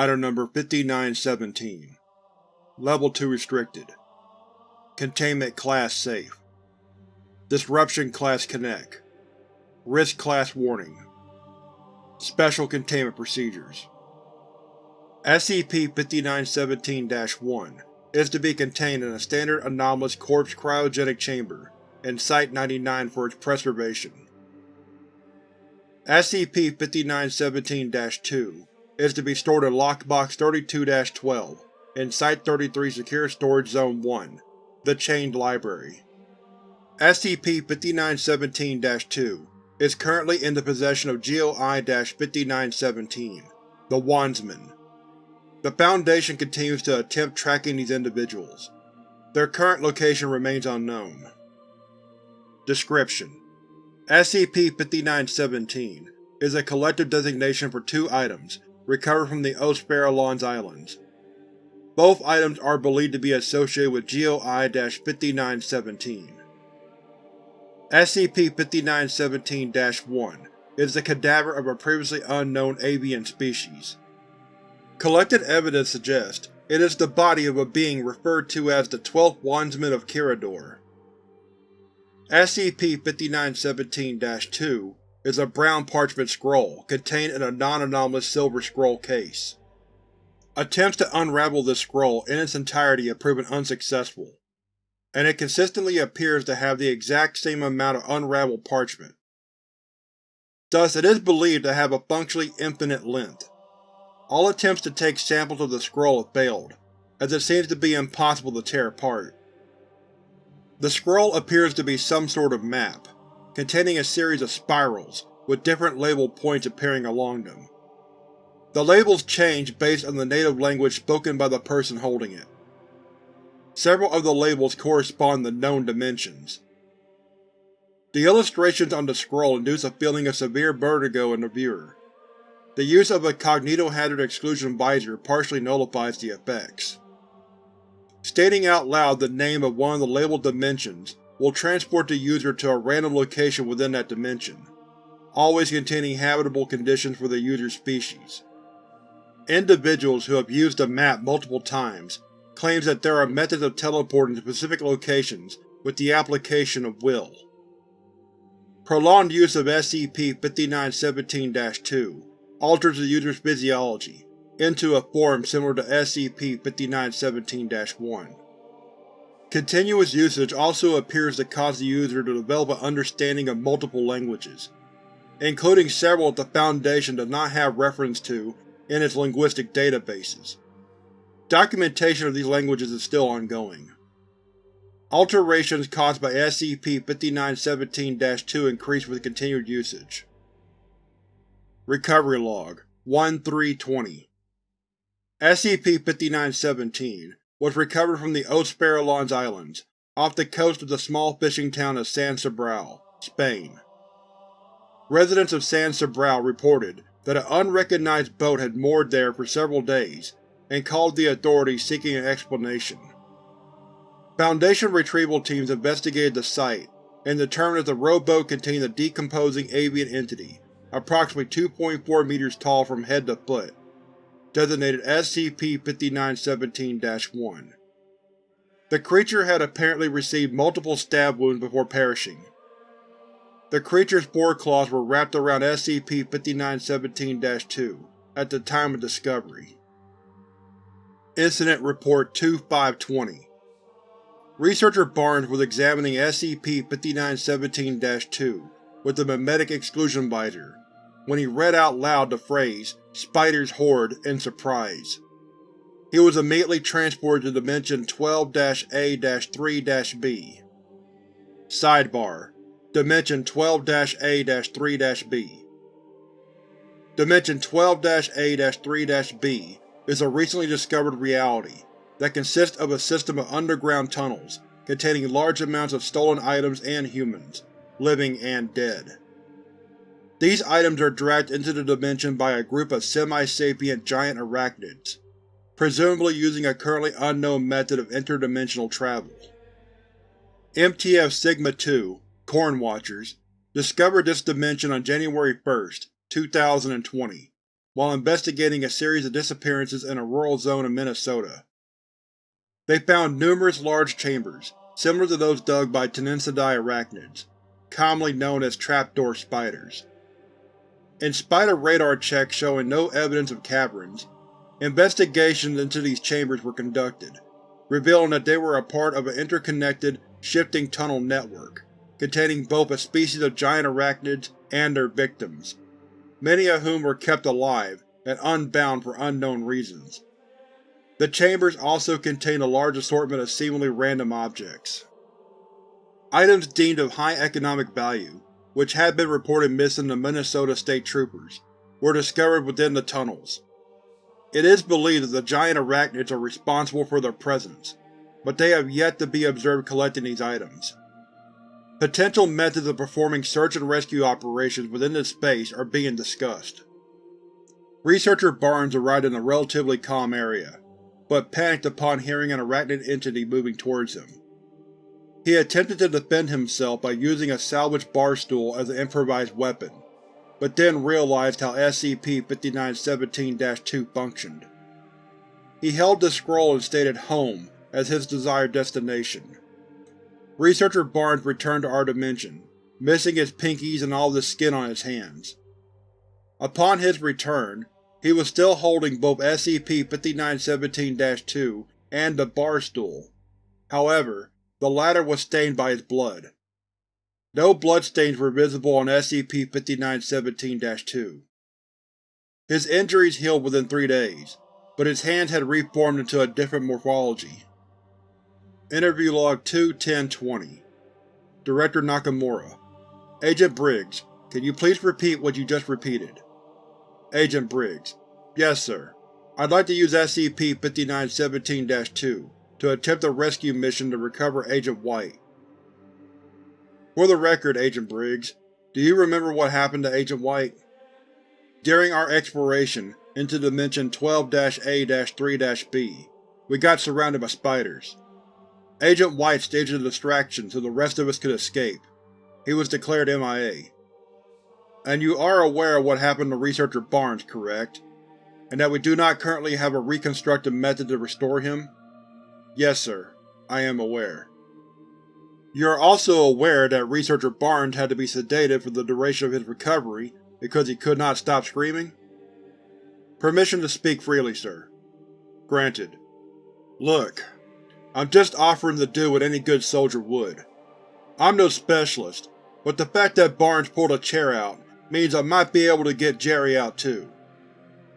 Item Number 5917 Level 2 Restricted. Containment Class Safe. Disruption Class Keneq. Risk Class Warning. Special Containment Procedures. SCP-5917-1 is to be contained in a standard anomalous corpse cryogenic chamber in Site-99 for its preservation. SCP-5917-2 is to be stored in Lockbox 32-12 in Site-33 Secure Storage Zone 1, the Chained Library. SCP-5917-2 is currently in the possession of GOI-5917, the Wandsman. The Foundation continues to attempt tracking these individuals. Their current location remains unknown. Description: SCP-5917 is a collective designation for two items recovered from the Osparillons Islands. Both items are believed to be associated with GOI-5917. SCP-5917-1 is the cadaver of a previously unknown avian species. Collected evidence suggests it is the body of a being referred to as the Twelfth Wandsman of Kirador. SCP-5917-2 is a brown parchment scroll contained in a non-anomalous silver scroll case. Attempts to unravel this scroll in its entirety have proven unsuccessful, and it consistently appears to have the exact same amount of unraveled parchment. Thus, it is believed to have a functionally infinite length. All attempts to take samples of the scroll have failed, as it seems to be impossible to tear apart. The scroll appears to be some sort of map, containing a series of spirals, with different label points appearing along them. The labels change based on the native language spoken by the person holding it. Several of the labels correspond to known dimensions. The illustrations on the scroll induce a feeling of severe vertigo in the viewer. The use of a cognitohazard exclusion visor partially nullifies the effects. Stating out loud the name of one of the labeled dimensions will transport the user to a random location within that dimension, always containing habitable conditions for the user's species. Individuals who have used the map multiple times claims that there are methods of teleporting to specific locations with the application of will. Prolonged use of SCP-5917-2 alters the user's physiology, into a form similar to SCP-5917-1. Continuous usage also appears to cause the user to develop an understanding of multiple languages, including several that the Foundation does not have reference to in its linguistic databases. Documentation of these languages is still ongoing. Alterations caused by SCP-5917-2 increase with continued usage. Recovery Log 1-3-20 SCP-5917 was recovered from the Osparillons Islands, off the coast of the small fishing town of San Cebrao, Spain. Residents of San Cebrao reported that an unrecognized boat had moored there for several days and called the authorities seeking an explanation. Foundation retrieval teams investigated the site and determined that the rowboat contained a decomposing avian entity approximately 2.4 meters tall from head to foot designated SCP-5917-1. The creature had apparently received multiple stab wounds before perishing. The creature's foreclaws were wrapped around SCP-5917-2 at the time of discovery. Incident Report 2520 Researcher Barnes was examining SCP-5917-2 with the Memetic Exclusion Visor when he read out loud the phrase Spider's Horde in surprise. He was immediately transported to Dimension 12-A-3-B. Sidebar: Dimension 12-A-3-B Dimension 12-A-3-B is a recently discovered reality that consists of a system of underground tunnels containing large amounts of stolen items and humans, living and dead. These items are dragged into the dimension by a group of semi-sapient giant arachnids, presumably using a currently unknown method of interdimensional travel. MTF Sigma-2, Corn Watchers, discovered this dimension on January 1, 2020, while investigating a series of disappearances in a rural zone of Minnesota. They found numerous large chambers, similar to those dug by Ctenizidae arachnids, commonly known as trapdoor spiders. In spite of radar checks showing no evidence of caverns, investigations into these chambers were conducted, revealing that they were a part of an interconnected, shifting tunnel network, containing both a species of giant arachnids and their victims, many of whom were kept alive and unbound for unknown reasons. The chambers also contained a large assortment of seemingly random objects. Items deemed of high economic value, which had been reported missing to Minnesota State Troopers, were discovered within the tunnels. It is believed that the giant arachnids are responsible for their presence, but they have yet to be observed collecting these items. Potential methods of performing search and rescue operations within this space are being discussed. Researcher Barnes arrived in a relatively calm area, but panicked upon hearing an arachnid entity moving towards him. He attempted to defend himself by using a salvaged bar stool as an improvised weapon, but then realized how SCP-5917-2 functioned. He held the scroll and stated Home as his desired destination. Researcher Barnes returned to our dimension, missing his pinkies and all the skin on his hands. Upon his return, he was still holding both SCP-5917-2 and the bar stool. However, the latter was stained by his blood. No bloodstains were visible on SCP-5917-2. His injuries healed within three days, but his hands had reformed into a different morphology. Interview Log 2-10-20 Director Nakamura Agent Briggs, can you please repeat what you just repeated? Agent Briggs Yes, sir. I'd like to use SCP-5917-2 to attempt a rescue mission to recover Agent White. For the record, Agent Briggs, do you remember what happened to Agent White? During our exploration into Dimension 12-A-3-B, we got surrounded by spiders. Agent White staged a distraction so the rest of us could escape. He was declared MIA. And you are aware of what happened to Researcher Barnes, correct? And that we do not currently have a reconstructed method to restore him? Yes, sir. I am aware. You are also aware that Researcher Barnes had to be sedated for the duration of his recovery because he could not stop screaming? Permission to speak freely, sir. Granted. Look, I'm just offering to do what any good soldier would. I'm no specialist, but the fact that Barnes pulled a chair out means I might be able to get Jerry out too.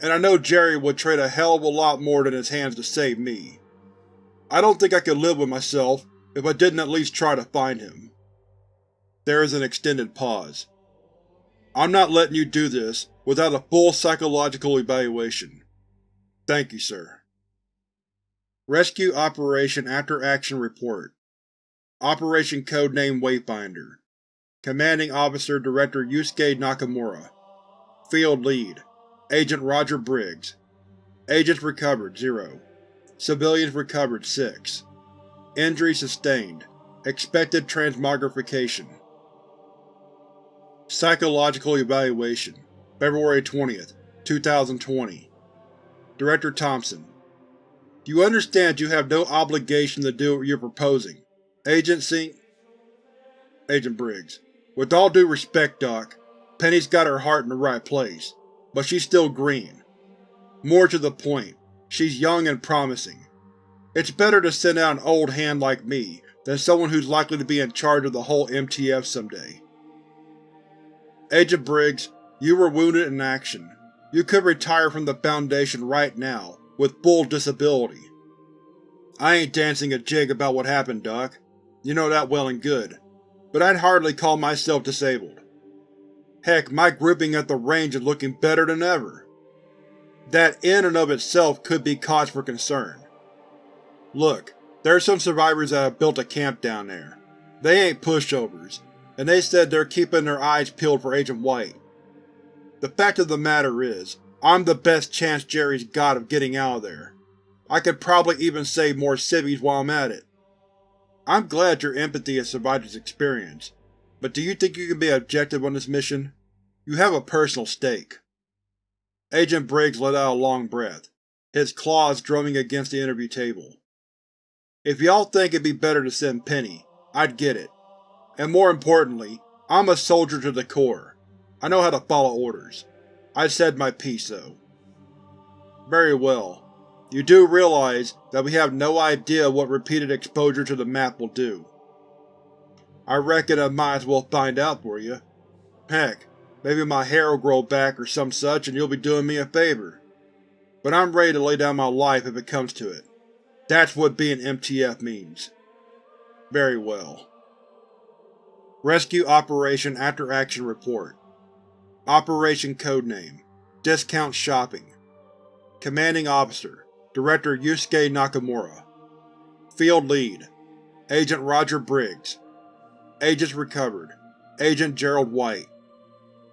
And I know Jerry would trade a hell of a lot more than his hands to save me. I don't think I could live with myself if I didn't at least try to find him. There is an extended pause. I'm not letting you do this without a full psychological evaluation. Thank you, sir. Rescue Operation After Action Report Operation Codename Wayfinder Commanding Officer Director Yusuke Nakamura Field Lead Agent Roger Briggs Agents recovered 0 Civilians recovered 6 Injury sustained. Expected transmogrification. Psychological Evaluation February 20th, 2020 Director Thompson you understand you have no obligation to do what you're proposing? Agency Agent Briggs With all due respect, Doc, Penny's got her heart in the right place, but she's still green. More to the point, she's young and promising. It's better to send out an old hand like me than someone who's likely to be in charge of the whole MTF someday. Agent Briggs, you were wounded in action. You could retire from the Foundation right now, with full disability. I ain't dancing a jig about what happened, Doc. You know that well and good. But I'd hardly call myself disabled. Heck, my gripping at the range is looking better than ever. That in and of itself could be cause for concern. Look, there's some survivors that have built a camp down there. They ain't pushovers, and they said they're keeping their eyes peeled for Agent White. The fact of the matter is, I'm the best chance Jerry's got of getting out of there. I could probably even save more civvies while I'm at it. I'm glad your empathy has survived this experience, but do you think you can be objective on this mission? You have a personal stake. Agent Briggs let out a long breath, his claws drumming against the interview table. If y'all think it'd be better to send Penny, I'd get it. And more importantly, I'm a soldier to the core. I know how to follow orders. I said my piece, though. Very well. You do realize that we have no idea what repeated exposure to the map will do. I reckon I might as well find out for you. Heck, maybe my hair will grow back or some such and you'll be doing me a favor. But I'm ready to lay down my life if it comes to it. That's what being MTF means. Very well. Rescue Operation After Action Report Operation Codename Discount Shopping Commanding Officer Director Yusuke Nakamura Field Lead Agent Roger Briggs Agents recovered Agent Gerald White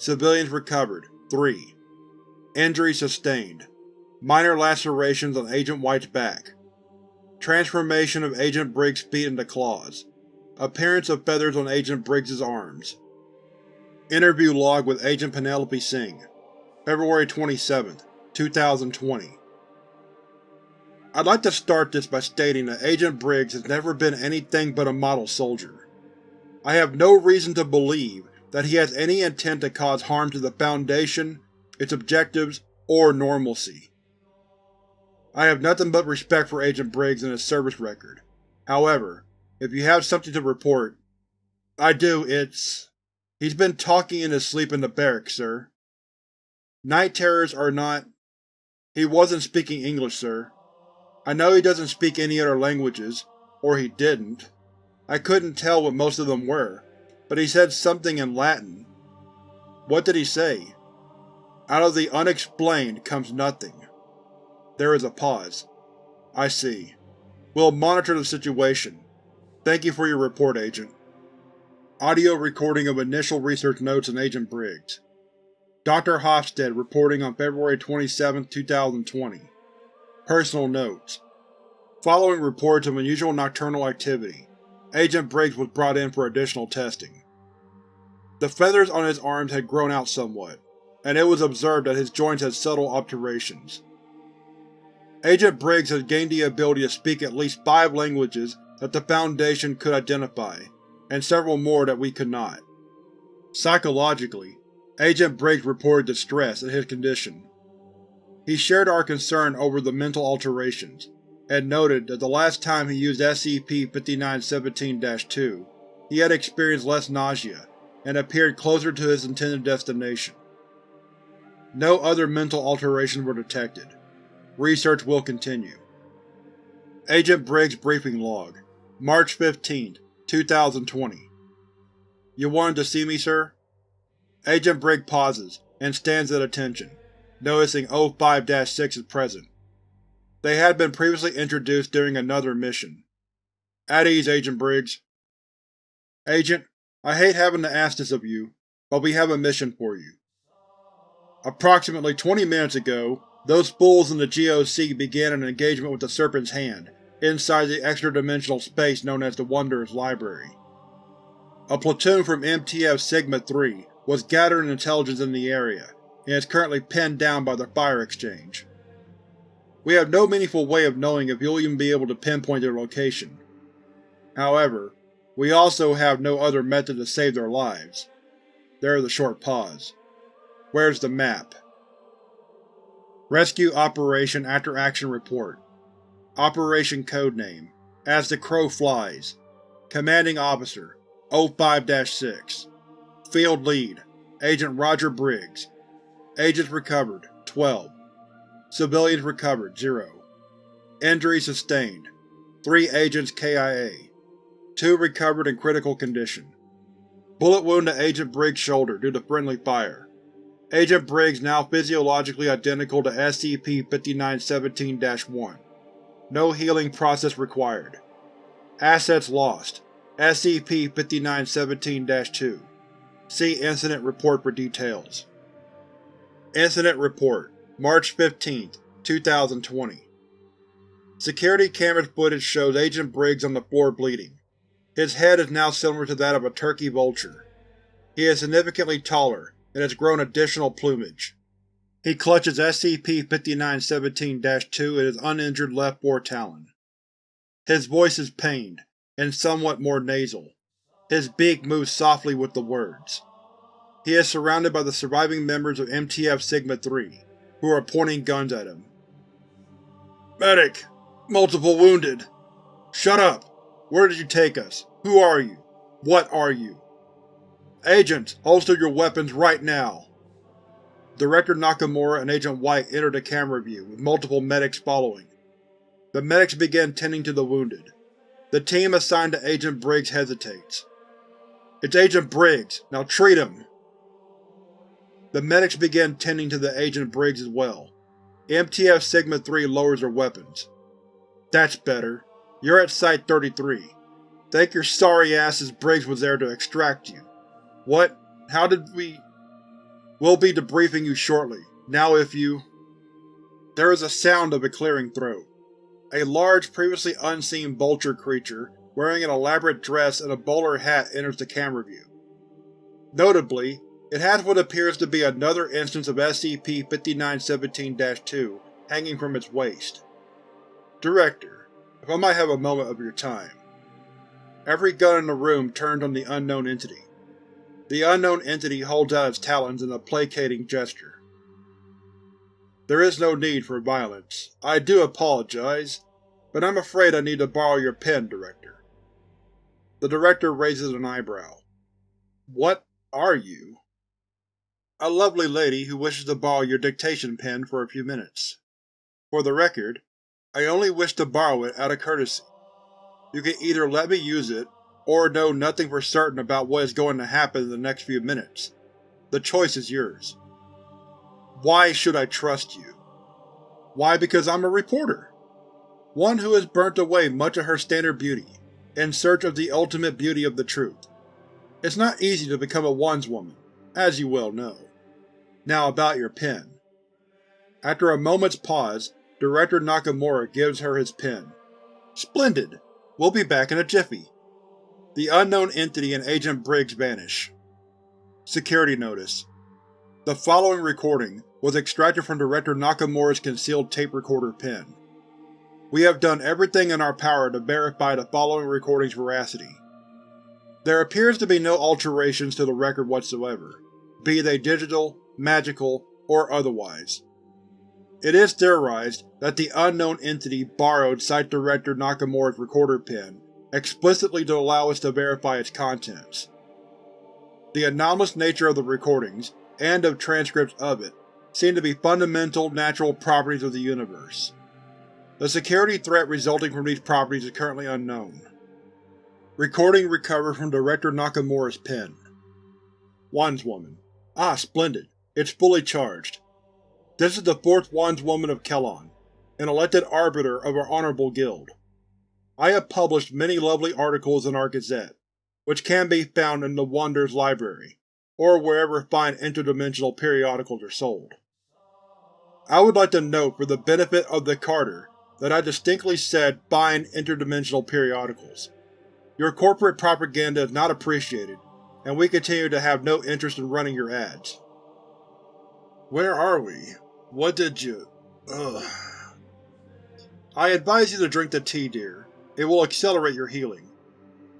Civilians recovered. 3 Injuries sustained. Minor lacerations on Agent White's back. Transformation of Agent Briggs' feet into claws. Appearance of feathers on Agent Briggs' arms. Interview log with Agent Penelope Singh. February 27, 2020 I'd like to start this by stating that Agent Briggs has never been anything but a model soldier. I have no reason to believe that he has any intent to cause harm to the Foundation, its objectives, or normalcy. I have nothing but respect for Agent Briggs and his service record. However, if you have something to report… I do, it's… He's been talking in his sleep in the barracks, sir. Night terrors are not… He wasn't speaking English, sir. I know he doesn't speak any other languages, or he didn't. I couldn't tell what most of them were, but he said something in Latin. What did he say? Out of the unexplained comes nothing. There is a pause. I see. We'll monitor the situation. Thank you for your report, Agent. Audio recording of initial research notes on Agent Briggs. Dr. Hofstede reporting on February 27, 2020. Personal notes. Following reports of unusual nocturnal activity, Agent Briggs was brought in for additional testing. The feathers on his arms had grown out somewhat, and it was observed that his joints had subtle alterations. Agent Briggs has gained the ability to speak at least five languages that the Foundation could identify, and several more that we could not. Psychologically, Agent Briggs reported distress at his condition. He shared our concern over the mental alterations, and noted that the last time he used SCP-5917-2, he had experienced less nausea, and appeared closer to his intended destination. No other mental alterations were detected. Research will continue. Agent Briggs Briefing Log March 15, 2020 You wanted to see me, sir? Agent Briggs pauses, and stands at attention, noticing O5-6 is present. They had been previously introduced during another mission. At ease, Agent Briggs. Agent, I hate having to ask this of you, but we have a mission for you. Approximately 20 minutes ago, those fools in the GOC began an engagement with the Serpent's Hand, inside the extra-dimensional space known as the Wanderer's Library. A platoon from MTF Sigma-3 was gathering intelligence in the area, and is currently pinned down by the fire exchange. We have no meaningful way of knowing if you'll even be able to pinpoint their location. However, we also have no other method to save their lives. There is a short pause. Where's the map? Rescue Operation After Action Report. Operation Codename As the Crow Flies. Commanding Officer O5-6 Field Lead Agent Roger Briggs. Agents recovered 12 Civilians recovered 0 Injuries sustained. 3 agents KIA 2 recovered in critical condition Bullet wound to Agent Briggs' shoulder due to friendly fire. Agent Briggs now physiologically identical to SCP-5917-1. No healing process required. Assets lost. SCP-5917-2. See Incident Report for details. Incident Report March 15, 2020 Security camera footage shows Agent Briggs on the floor bleeding. His head is now similar to that of a turkey vulture. He is significantly taller, and has grown additional plumage. He clutches SCP-5917-2 in his uninjured left foretalon. His voice is pained, and somewhat more nasal. His beak moves softly with the words. He is surrounded by the surviving members of MTF Sigma-3, who are pointing guns at him. Medic! Multiple wounded! Shut up! Where did you take us? Who are you? What are you? Agents, holster your weapons right now! Director Nakamura and Agent White enter the camera view, with multiple medics following. The medics begin tending to the wounded. The team assigned to Agent Briggs hesitates. It's Agent Briggs, now treat him! The medics begin tending to the Agent Briggs as well. MTF Sigma-3 lowers their weapons. That's better. You're at Site-33. Thank your sorry asses Briggs was there to extract you. What? How did we… We'll be debriefing you shortly. Now if you… There is a sound of a clearing throat. A large, previously unseen vulture creature, wearing an elaborate dress and a bowler hat enters the camera view. Notably, it has what appears to be another instance of SCP-5917-2 hanging from its waist. Director, if I might have a moment of your time. Every gun in the room turns on the unknown entity. The unknown entity holds out its talons in a placating gesture. There is no need for violence. I do apologize, but I'm afraid I need to borrow your pen, Director. The Director raises an eyebrow. What are you? A lovely lady who wishes to borrow your dictation pen for a few minutes. For the record, I only wish to borrow it out of courtesy. You can either let me use it, or know nothing for certain about what is going to happen in the next few minutes. The choice is yours. Why should I trust you? Why because I'm a reporter. One who has burnt away much of her standard beauty, in search of the ultimate beauty of the truth. It's not easy to become a Wandswoman, as you well know. Now about your pen. After a moment's pause, Director Nakamura gives her his pen. Splendid! We'll be back in a jiffy. The unknown entity and Agent Briggs vanish. Security Notice The following recording was extracted from Director Nakamura's concealed tape recorder pen. We have done everything in our power to verify the following recording's veracity. There appears to be no alterations to the record whatsoever, be they digital, magical, or otherwise. It is theorized that the unknown entity borrowed Site Director Nakamura's recorder pen explicitly to allow us to verify its contents. The anomalous nature of the recordings, and of transcripts of it, seem to be fundamental natural properties of the universe. The security threat resulting from these properties is currently unknown. Recording recovered from Director Nakamura's pen. Wandswoman. Ah, splendid. It's fully charged. This is the fourth Wandswoman of Kelon, an elected arbiter of our honorable guild. I have published many lovely articles in our Gazette, which can be found in the Wanderer's Library, or wherever fine interdimensional periodicals are sold. I would like to note for the benefit of the Carter that I distinctly said fine interdimensional periodicals. Your corporate propaganda is not appreciated, and we continue to have no interest in running your ads. Where are we? What did you… ugh. I advise you to drink the tea, dear. It will accelerate your healing.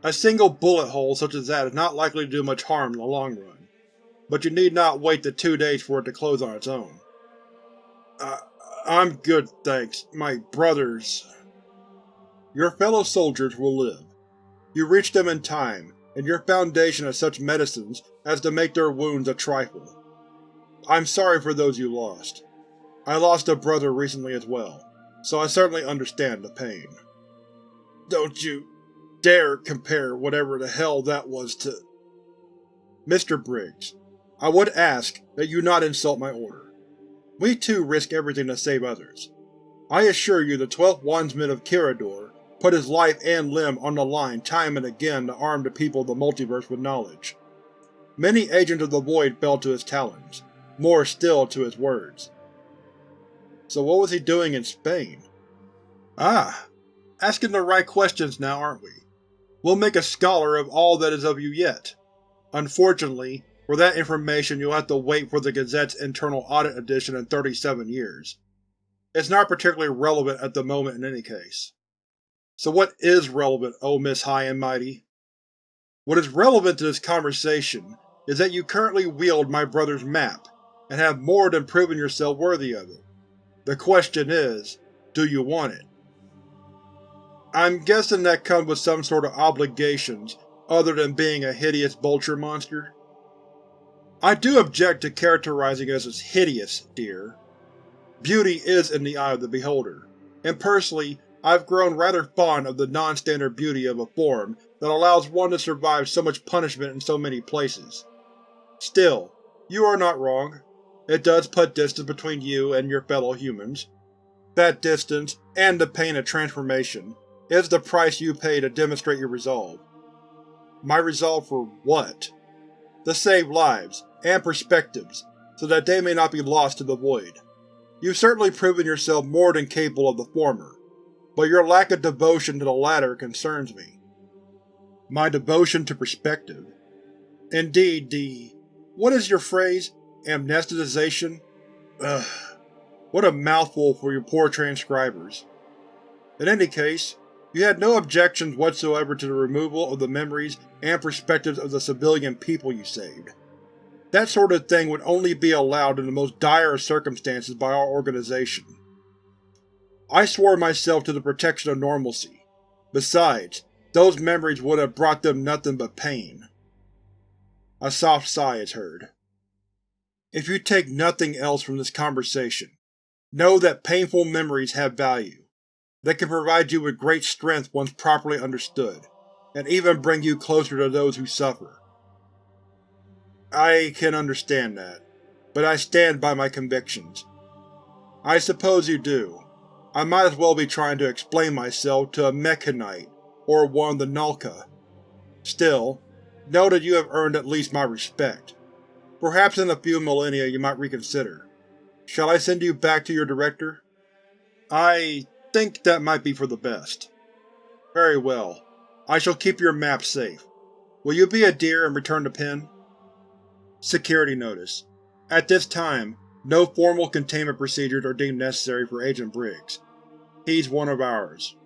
A single bullet hole such as that is not likely to do much harm in the long run, but you need not wait the two days for it to close on its own. I'm good, thanks. My brothers… Your fellow soldiers will live. You reached them in time, and your Foundation has such medicines as to make their wounds a trifle. I'm sorry for those you lost. I lost a brother recently as well, so I certainly understand the pain. Don't you dare compare whatever the hell that was to… Mr. Briggs, I would ask that you not insult my order. We too risk everything to save others. I assure you the Twelfth Wandsman of Kirador put his life and limb on the line time and again to arm the people of the multiverse with knowledge. Many Agents of the Void fell to his talons, more still to his words. So what was he doing in Spain? Ah, Asking the right questions now, aren't we? We'll make a scholar of all that is of you yet. Unfortunately, For that information you'll have to wait for the Gazette's internal audit edition in 37 years. It's not particularly relevant at the moment in any case. So what is relevant, O Miss High and Mighty? What is relevant to this conversation is that you currently wield my brother's map, and have more than proven yourself worthy of it. The question is, do you want it? I'm guessing that comes with some sort of obligations other than being a hideous vulture monster? I do object to characterizing us as hideous, dear. Beauty is in the eye of the beholder, and personally I've grown rather fond of the non-standard beauty of a form that allows one to survive so much punishment in so many places. Still, you are not wrong. It does put distance between you and your fellow humans. That distance, and the pain of transformation, is the price you pay to demonstrate your resolve. My resolve for what? To save lives, and perspectives, so that they may not be lost to the void. You've certainly proven yourself more than capable of the former, but your lack of devotion to the latter concerns me. My devotion to perspective? Indeed, the… what is your phrase? Amnesticization? Ugh. What a mouthful for your poor transcribers. In any case, you had no objections whatsoever to the removal of the memories and perspectives of the civilian people you saved. That sort of thing would only be allowed in the most dire circumstances by our organization. I swore myself to the protection of normalcy. Besides, those memories would have brought them nothing but pain. A soft sigh is heard. If you take nothing else from this conversation, know that painful memories have value. They can provide you with great strength once properly understood, and even bring you closer to those who suffer. I can understand that, but I stand by my convictions. I suppose you do. I might as well be trying to explain myself to a Mekhanite, or one of the Nalka. Still, know that you have earned at least my respect. Perhaps in a few millennia you might reconsider. Shall I send you back to your director? I think that might be for the best. Very well. I shall keep your map safe. Will you be a dear and return the pin? Security Notice At this time, no formal containment procedures are deemed necessary for Agent Briggs. He's one of ours.